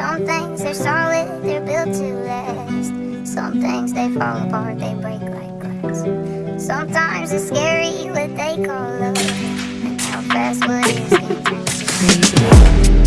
Some things are solid, they're built to last. Some things they fall apart, they break like glass. Sometimes it's scary what they call love, and how fast what is can up